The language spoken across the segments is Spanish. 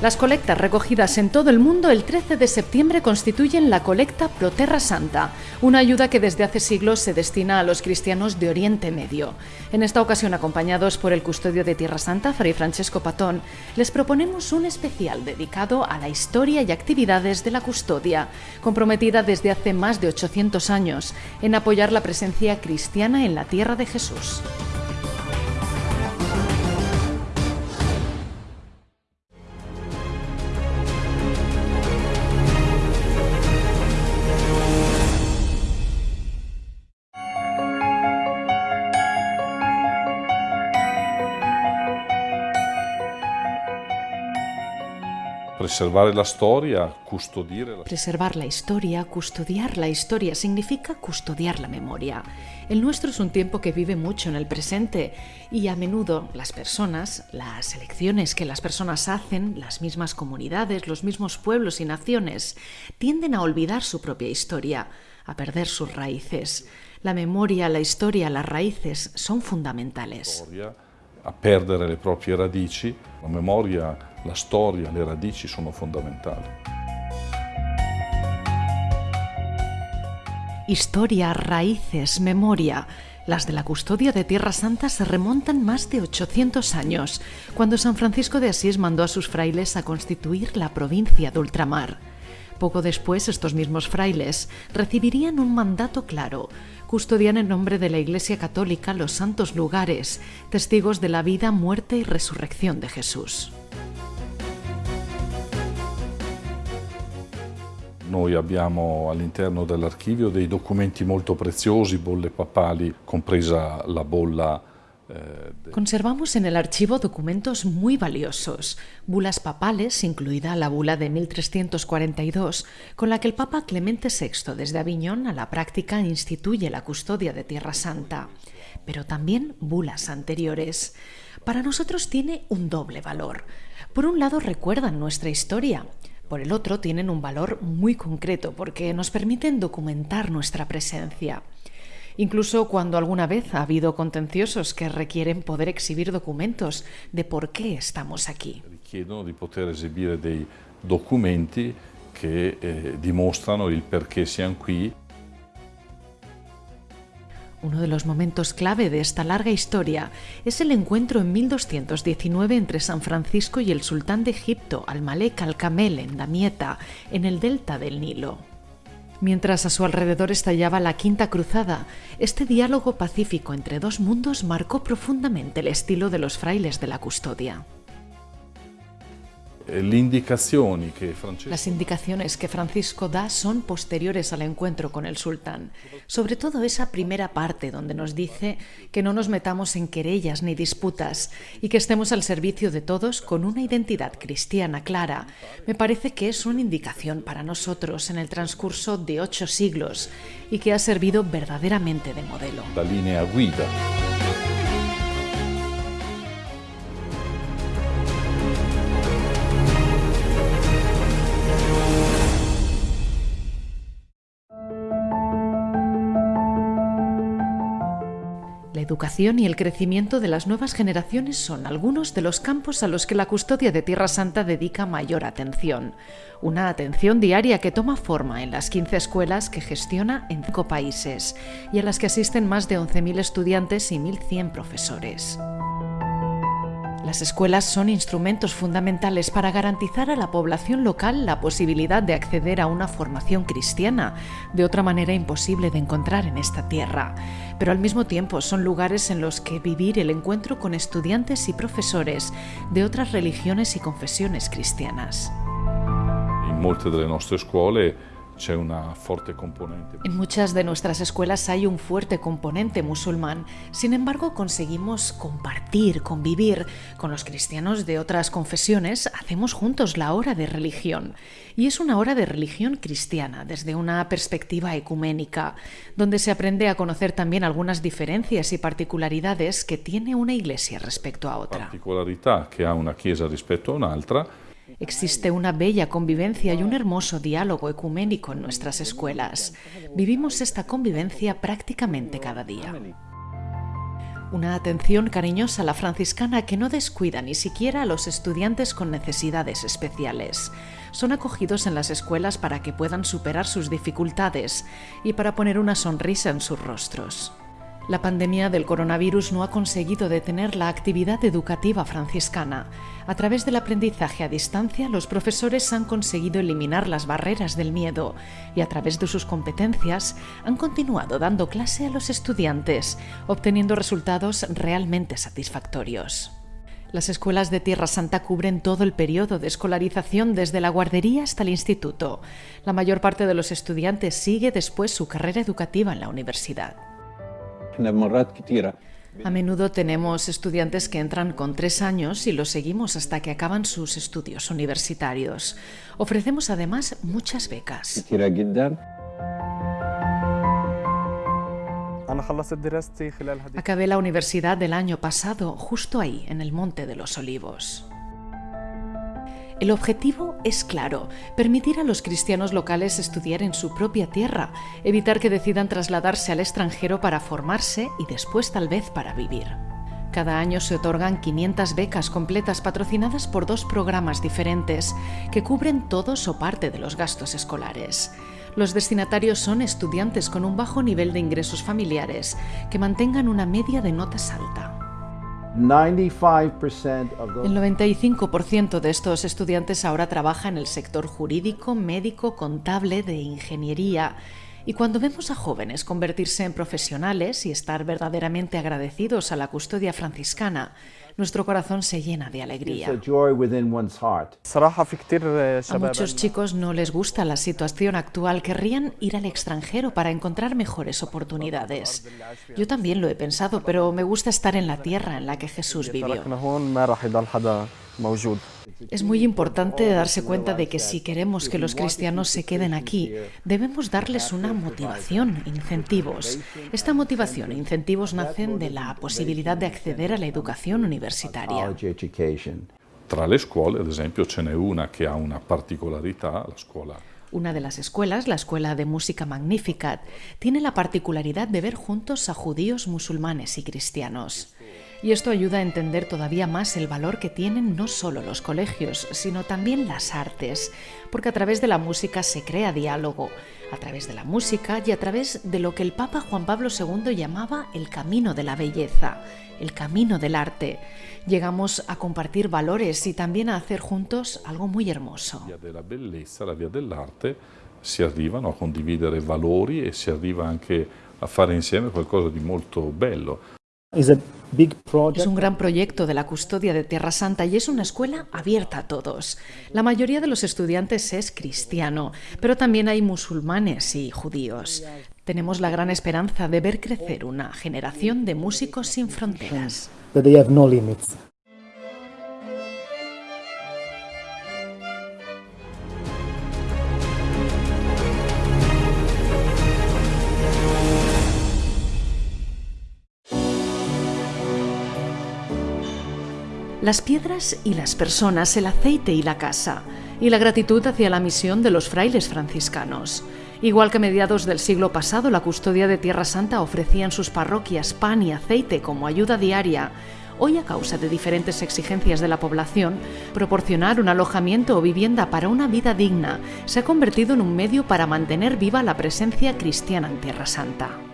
Las colectas recogidas en todo el mundo el 13 de septiembre constituyen la colecta Proterra Santa, una ayuda que desde hace siglos se destina a los cristianos de Oriente Medio. En esta ocasión, acompañados por el custodio de Tierra Santa, Fray Francesco Patón, les proponemos un especial dedicado a la historia y actividades de la custodia, comprometida desde hace más de 800 años en apoyar la presencia cristiana en la tierra de Jesús. Preservar la historia, custodiar la... Preservar la historia, custodiar la historia, significa custodiar la memoria. El nuestro es un tiempo que vive mucho en el presente y a menudo las personas, las elecciones que las personas hacen, las mismas comunidades, los mismos pueblos y naciones, tienden a olvidar su propia historia, a perder sus raíces. La memoria, la historia, las raíces son fundamentales. A perdere le proprie radici, la memoria la storia, radici sono fondamentali. Historia, raíces, memoria. Las de la custodia de Tierra Santa se remontan más de 800 años, cuando San Francisco de Asís mandó a sus frailes a constituir la provincia de ultramar. Poco después, estos mismos frailes recibirían un mandato claro, custodian en nombre de la Iglesia Católica los santos lugares, testigos de la vida, muerte y resurrección de Jesús. Noi abbiamo all'interno dell'archivio dei documenti molto preziosi, bolle papali, compresa la bolla Conservamos en el archivo documentos muy valiosos, bulas papales, incluida la bula de 1342, con la que el Papa Clemente VI desde Aviñón a la práctica instituye la custodia de Tierra Santa, pero también bulas anteriores. Para nosotros tiene un doble valor. Por un lado recuerdan nuestra historia, por el otro, tienen un valor muy concreto porque nos permiten documentar nuestra presencia. Incluso cuando alguna vez ha habido contenciosos que requieren poder exhibir documentos de por qué estamos aquí. Richiedono di poter esibire dei documenti che eh, dimostrano il perché siamo qui uno de los momentos clave de esta larga historia es el encuentro en 1219 entre San Francisco y el sultán de Egipto, Al-Malek al-Kamel, en Damieta, en el delta del Nilo. Mientras a su alrededor estallaba la Quinta Cruzada, este diálogo pacífico entre dos mundos marcó profundamente el estilo de los frailes de la custodia. Eh, Las indicaciones que Francisco da son posteriores al encuentro con el sultán, sobre todo esa primera parte donde nos dice que no nos metamos en querellas ni disputas y que estemos al servicio de todos con una identidad cristiana clara. Me parece que es una indicación para nosotros en el transcurso de ocho siglos y que ha servido verdaderamente de modelo. La línea guida. Y el crecimiento de las nuevas generaciones son algunos de los campos a los que la custodia de Tierra Santa dedica mayor atención. Una atención diaria que toma forma en las 15 escuelas que gestiona en cinco países y a las que asisten más de 11.000 estudiantes y 1.100 profesores. Las escuelas son instrumentos fundamentales para garantizar a la población local la posibilidad de acceder a una formación cristiana, de otra manera imposible de encontrar en esta tierra. Pero al mismo tiempo son lugares en los que vivir el encuentro con estudiantes y profesores de otras religiones y confesiones cristianas. En muchas de nuestras escuelas una fuerte componente. En muchas de nuestras escuelas hay un fuerte componente musulmán. Sin embargo, conseguimos compartir, convivir con los cristianos de otras confesiones. Hacemos juntos la hora de religión. Y es una hora de religión cristiana, desde una perspectiva ecuménica, donde se aprende a conocer también algunas diferencias y particularidades que tiene una iglesia respecto a otra. Particularidad que ha una chiesa respecto a un'altra Existe una bella convivencia y un hermoso diálogo ecuménico en nuestras escuelas. Vivimos esta convivencia prácticamente cada día. Una atención cariñosa a la franciscana que no descuida ni siquiera a los estudiantes con necesidades especiales. Son acogidos en las escuelas para que puedan superar sus dificultades y para poner una sonrisa en sus rostros. La pandemia del coronavirus no ha conseguido detener la actividad educativa franciscana. A través del aprendizaje a distancia, los profesores han conseguido eliminar las barreras del miedo y a través de sus competencias han continuado dando clase a los estudiantes, obteniendo resultados realmente satisfactorios. Las escuelas de Tierra Santa cubren todo el periodo de escolarización desde la guardería hasta el instituto. La mayor parte de los estudiantes sigue después su carrera educativa en la universidad. A menudo tenemos estudiantes que entran con tres años y los seguimos hasta que acaban sus estudios universitarios. Ofrecemos además muchas becas. Acabé la universidad del año pasado justo ahí, en el Monte de los Olivos. El objetivo es claro, permitir a los cristianos locales estudiar en su propia tierra, evitar que decidan trasladarse al extranjero para formarse y después tal vez para vivir. Cada año se otorgan 500 becas completas patrocinadas por dos programas diferentes que cubren todos o parte de los gastos escolares. Los destinatarios son estudiantes con un bajo nivel de ingresos familiares que mantengan una media de notas alta. El 95% de estos estudiantes ahora trabaja en el sector jurídico, médico, contable, de ingeniería. Y cuando vemos a jóvenes convertirse en profesionales y estar verdaderamente agradecidos a la custodia franciscana, nuestro corazón se llena de alegría. A muchos chicos no les gusta la situación actual, querrían ir al extranjero para encontrar mejores oportunidades. Yo también lo he pensado, pero me gusta estar en la tierra en la que Jesús vivió. Es muy importante darse cuenta de que si queremos que los cristianos se queden aquí, debemos darles una motivación, incentivos. Esta motivación e incentivos nacen de la posibilidad de acceder a la educación universitaria. Tra le scuole, ad esempio, ce n'è una che ha una particolarità, la scuola. Una de las escuelas, la Escuela de Música Magnificat, tiene la particularidad de ver juntos a judíos, musulmanes y cristianos. Y esto ayuda a entender todavía más el valor que tienen no solo los colegios, sino también las artes, porque a través de la música se crea diálogo, a través de la música y a través de lo que el Papa Juan Pablo II llamaba el camino de la belleza, el camino del arte. Llegamos a compartir valores y también a hacer juntos algo muy hermoso. La via della bellezza, la via dell'arte, si arrivano a condividere valori e si arriva anche a fare insieme qualcosa di molto bello. Es un gran proyecto de la custodia de Tierra Santa y es una escuela abierta a todos. La mayoría de los estudiantes es cristiano, pero también hay musulmanes y judíos. Tenemos la gran esperanza de ver crecer una generación de músicos sin fronteras. Las piedras y las personas, el aceite y la casa, y la gratitud hacia la misión de los frailes franciscanos. Igual que a mediados del siglo pasado la custodia de Tierra Santa ofrecía en sus parroquias pan y aceite como ayuda diaria, hoy a causa de diferentes exigencias de la población, proporcionar un alojamiento o vivienda para una vida digna se ha convertido en un medio para mantener viva la presencia cristiana en Tierra Santa.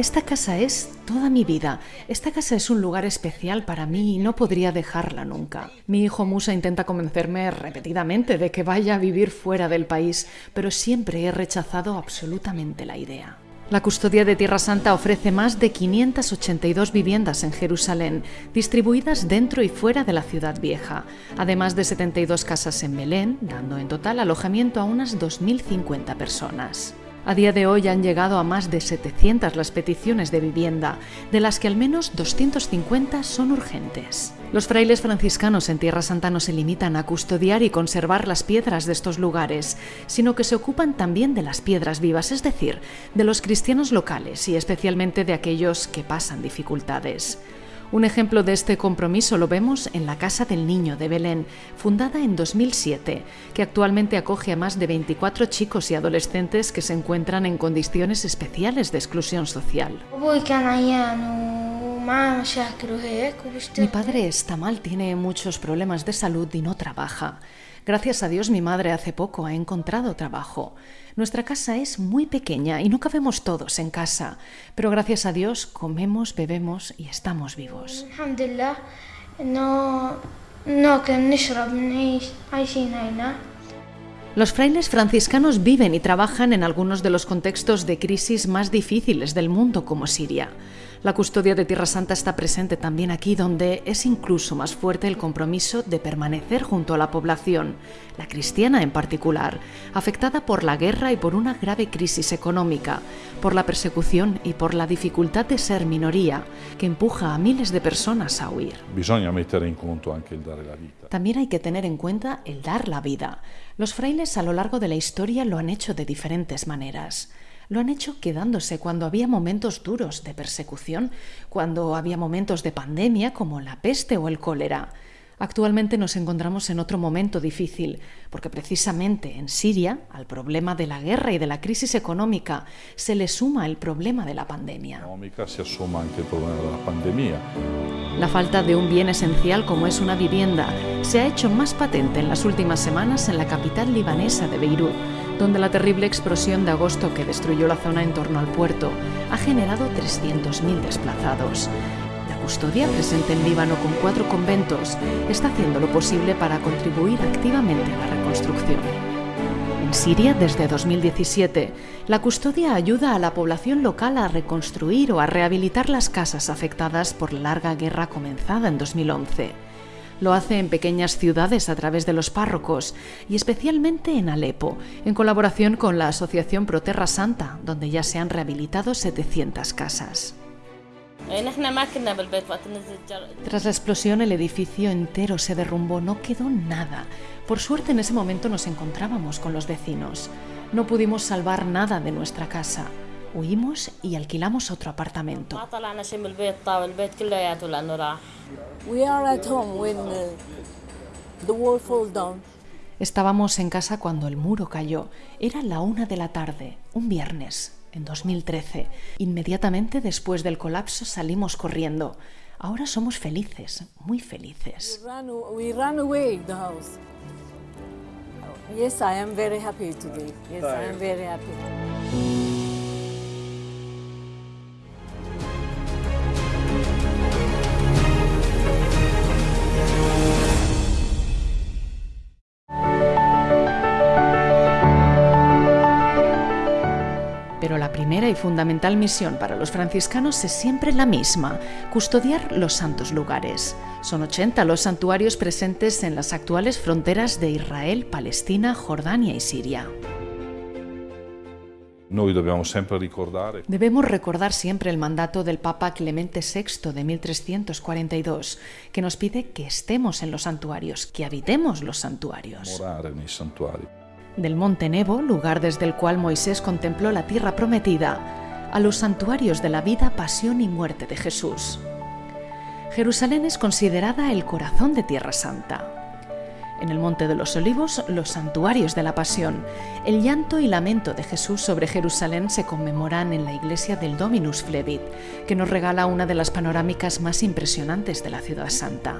Esta casa es toda mi vida. Esta casa es un lugar especial para mí y no podría dejarla nunca. Mi hijo Musa intenta convencerme repetidamente de que vaya a vivir fuera del país, pero siempre he rechazado absolutamente la idea. La Custodia de Tierra Santa ofrece más de 582 viviendas en Jerusalén, distribuidas dentro y fuera de la ciudad vieja, además de 72 casas en Belén, dando en total alojamiento a unas 2.050 personas. A día de hoy han llegado a más de 700 las peticiones de vivienda, de las que al menos 250 son urgentes. Los frailes franciscanos en Tierra Santa no se limitan a custodiar y conservar las piedras de estos lugares, sino que se ocupan también de las piedras vivas, es decir, de los cristianos locales y especialmente de aquellos que pasan dificultades. Un ejemplo de este compromiso lo vemos en la Casa del Niño de Belén, fundada en 2007, que actualmente acoge a más de 24 chicos y adolescentes que se encuentran en condiciones especiales de exclusión social. Mi padre está mal, tiene muchos problemas de salud y no trabaja. Gracias a Dios mi madre hace poco ha encontrado trabajo. Nuestra casa es muy pequeña y no cabemos todos en casa, pero gracias a Dios comemos, bebemos y estamos vivos. Los frailes franciscanos viven y trabajan en algunos de los contextos de crisis más difíciles del mundo como Siria. La custodia de Tierra Santa está presente también aquí, donde es incluso más fuerte el compromiso de permanecer junto a la población, la cristiana en particular, afectada por la guerra y por una grave crisis económica, por la persecución y por la dificultad de ser minoría, que empuja a miles de personas a huir. También hay que tener en cuenta el dar la vida. Los frailes a lo largo de la historia lo han hecho de diferentes maneras lo han hecho quedándose cuando había momentos duros de persecución, cuando había momentos de pandemia como la peste o el cólera. Actualmente nos encontramos en otro momento difícil, porque precisamente en Siria, al problema de la guerra y de la crisis económica, se le suma el problema de la pandemia. La falta de un bien esencial como es una vivienda se ha hecho más patente en las últimas semanas en la capital libanesa de Beirut donde la terrible explosión de agosto que destruyó la zona en torno al puerto ha generado 300.000 desplazados. La custodia, presente en Líbano con cuatro conventos, está haciendo lo posible para contribuir activamente a la reconstrucción. En Siria, desde 2017, la custodia ayuda a la población local a reconstruir o a rehabilitar las casas afectadas por la larga guerra comenzada en 2011. Lo hace en pequeñas ciudades a través de los párrocos y especialmente en Alepo, en colaboración con la Asociación Proterra Santa, donde ya se han rehabilitado 700 casas. Tras la explosión el edificio entero se derrumbó, no quedó nada. Por suerte en ese momento nos encontrábamos con los vecinos. No pudimos salvar nada de nuestra casa. Huimos y alquilamos otro apartamento. Estábamos en casa cuando el muro cayó. Era la una de la tarde, un viernes, en 2013. Inmediatamente después del colapso salimos corriendo. Ahora somos felices, muy felices. Yes, I am very happy today. Yes, I am very happy. Y fundamental misión para los franciscanos es siempre la misma, custodiar los santos lugares. Son 80 los santuarios presentes en las actuales fronteras de Israel, Palestina, Jordania y Siria. Debemos recordar siempre el mandato del Papa Clemente VI de 1342, que nos pide que estemos en los santuarios, que habitemos los santuarios del monte Nebo, lugar desde el cual Moisés contempló la tierra prometida, a los santuarios de la vida, pasión y muerte de Jesús. Jerusalén es considerada el corazón de Tierra Santa. En el Monte de los Olivos, los santuarios de la Pasión, el llanto y lamento de Jesús sobre Jerusalén se conmemoran en la iglesia del Dominus Flevit, que nos regala una de las panorámicas más impresionantes de la ciudad santa.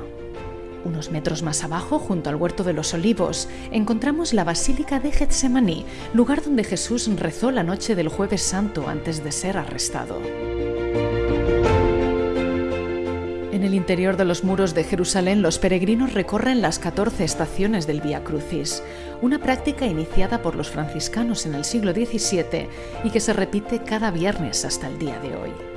Unos metros más abajo, junto al huerto de los olivos, encontramos la Basílica de Getsemaní, lugar donde Jesús rezó la noche del jueves santo antes de ser arrestado. En el interior de los muros de Jerusalén, los peregrinos recorren las 14 estaciones del Vía Crucis, una práctica iniciada por los franciscanos en el siglo XVII y que se repite cada viernes hasta el día de hoy.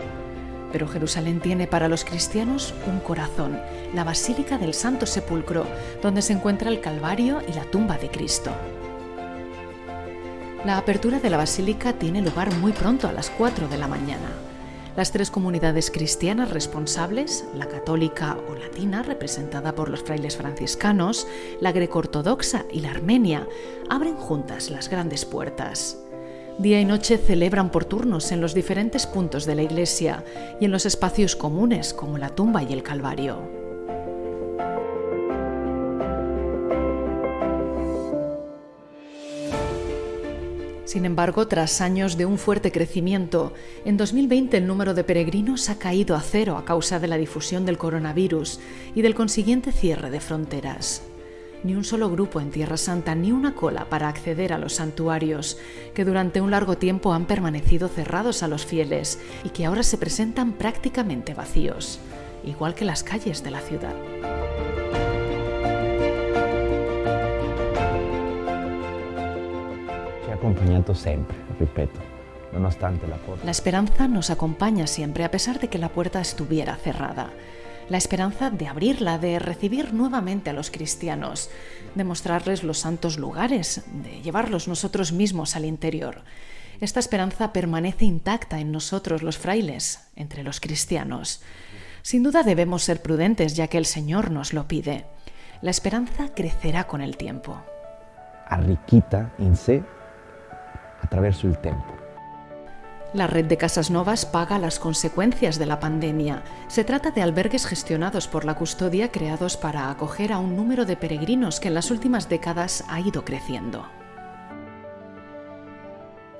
Pero Jerusalén tiene para los cristianos un corazón, la Basílica del Santo Sepulcro, donde se encuentra el Calvario y la tumba de Cristo. La apertura de la basílica tiene lugar muy pronto, a las 4 de la mañana. Las tres comunidades cristianas responsables, la católica o latina, representada por los frailes franciscanos, la greco-ortodoxa y la armenia, abren juntas las grandes puertas. Día y noche celebran por turnos en los diferentes puntos de la iglesia y en los espacios comunes como la tumba y el Calvario. Sin embargo, tras años de un fuerte crecimiento, en 2020 el número de peregrinos ha caído a cero a causa de la difusión del coronavirus y del consiguiente cierre de fronteras. Ni un solo grupo en Tierra Santa, ni una cola para acceder a los santuarios, que durante un largo tiempo han permanecido cerrados a los fieles y que ahora se presentan prácticamente vacíos, igual que las calles de la ciudad. acompañado siempre, repito, nonostante la puerta. La esperanza nos acompaña siempre, a pesar de que la puerta estuviera cerrada. La esperanza de abrirla, de recibir nuevamente a los cristianos, de mostrarles los santos lugares, de llevarlos nosotros mismos al interior. Esta esperanza permanece intacta en nosotros los frailes, entre los cristianos. Sin duda debemos ser prudentes ya que el Señor nos lo pide. La esperanza crecerá con el tiempo. Arriquita en sí attraverso el tiempo. La red de Casas Novas paga las consecuencias de la pandemia. Se trata de albergues gestionados por la custodia creados para acoger a un número de peregrinos que en las últimas décadas ha ido creciendo.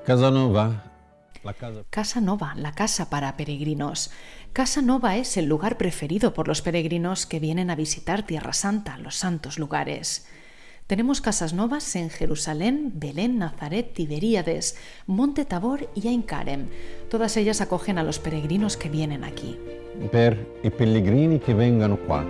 Casa Nova. Casa Nova, la casa para peregrinos. Casa Nova es el lugar preferido por los peregrinos que vienen a visitar Tierra Santa, los santos lugares. Tenemos casas novas en Jerusalén, Belén, Nazaret, Tiberíades, Monte Tabor y Ain Karem. Todas ellas acogen a los peregrinos que vienen aquí. Per i pellegrini che vengono qua.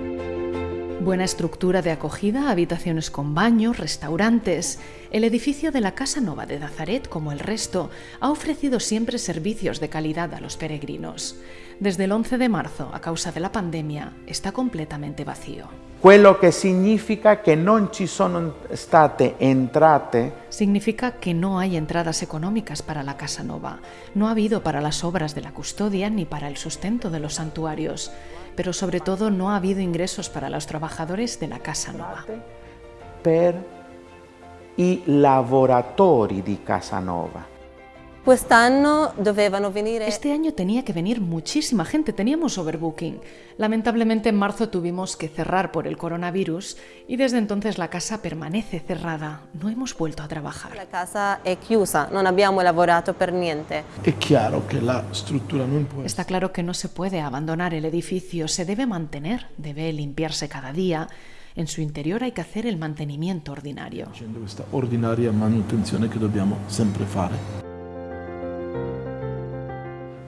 Buena estructura de acogida, habitaciones con baños, restaurantes. El edificio de la Casa Nova de Nazaret, como el resto, ha ofrecido siempre servicios de calidad a los peregrinos. Desde el 11 de marzo, a causa de la pandemia, está completamente vacío. Quello che significa non ci sono state entrate. Significa que no hay entradas económicas para la Casa Nova. No ha habido para las obras de la custodia ni para el sustento de los santuarios. Pero sobre todo no ha habido ingresos para los trabajadores de la Casa Nova. Per i lavoratori di Casa Nova. Este año tenía que venir muchísima gente, teníamos overbooking. Lamentablemente en marzo tuvimos que cerrar por el coronavirus y desde entonces la casa permanece cerrada. No hemos vuelto a trabajar. La casa è chiusa, non abbiamo lavorato per niente. È chiaro che la struttura non può Está claro que no se puede abandonar el edificio, se debe mantener, debe limpiarse cada día. En su interior hay que hacer el mantenimiento ordinario. Facendo questa ordinaria manutenzione che dobbiamo sempre fare.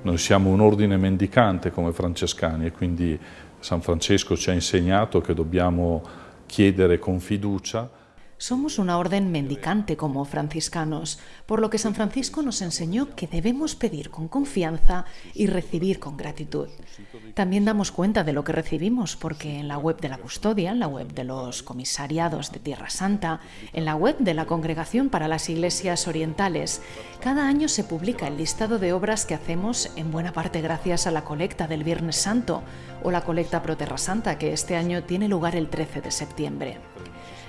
Noi siamo un ordine mendicante come francescani e quindi San Francesco ci ha insegnato che dobbiamo chiedere con fiducia Somos una orden mendicante como franciscanos, por lo que San Francisco nos enseñó que debemos pedir con confianza y recibir con gratitud. También damos cuenta de lo que recibimos porque en la web de la custodia, en la web de los comisariados de Tierra Santa, en la web de la Congregación para las Iglesias Orientales, cada año se publica el listado de obras que hacemos en buena parte gracias a la colecta del Viernes Santo o la colecta Pro Terra Santa que este año tiene lugar el 13 de septiembre.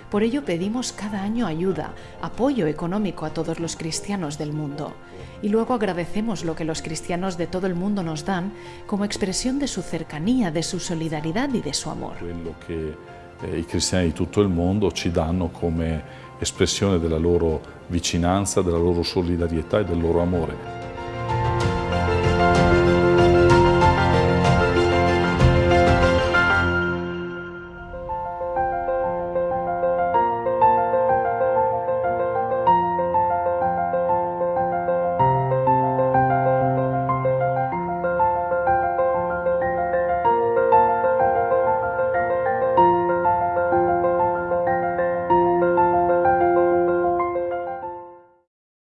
Por ello pedimos cada año ayuda, apoyo económico a todos los cristianos del mundo. Y luego agradecemos lo que los cristianos de todo el mundo nos dan como expresión de su cercanía, de su solidaridad y de su amor. Quello che eh, i cristiani di tutto il mondo ci danno come espressione della loro vicinanza, della loro solidarietà e del loro amore.